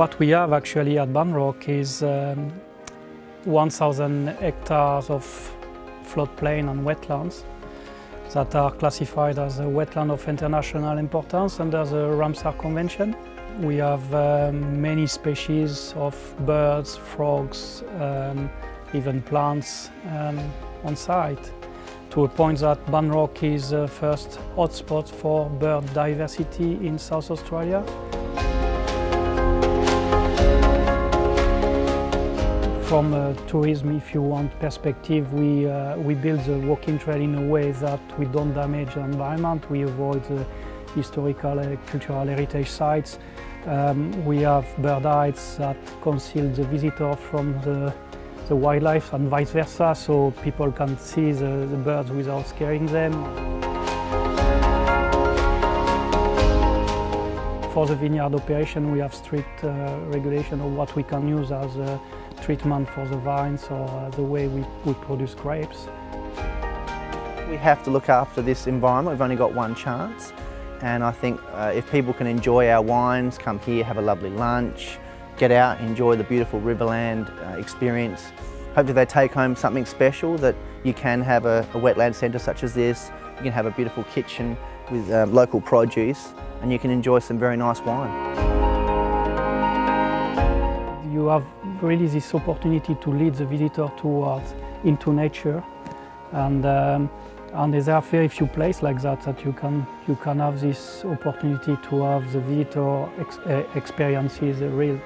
what we have actually at Banrock is um, 1,000 hectares of floodplain and wetlands that are classified as a wetland of international importance under the Ramsar Convention. We have um, many species of birds, frogs, um, even plants um, on site to a point that Banrock is the first hotspot for bird diversity in South Australia. From a tourism, if you want, perspective, we, uh, we build the walking trail in a way that we don't damage the environment, we avoid the historical and cultural heritage sites. Um, we have bird hides that conceal the visitor from the, the wildlife and vice versa, so people can see the, the birds without scaring them. For the vineyard operation, we have strict uh, regulation of what we can use as a treatment for the vines or uh, the way we, we produce grapes. We have to look after this environment. We've only got one chance. And I think uh, if people can enjoy our wines, come here, have a lovely lunch, get out, enjoy the beautiful Riverland uh, experience. Hopefully they take home something special that you can have a, a wetland centre such as this. You can have a beautiful kitchen with uh, local produce and you can enjoy some very nice wine. You have really this opportunity to lead the visitor towards into nature. And um, and there are very few places like that that you can you can have this opportunity to have the visitor ex uh, experiences, real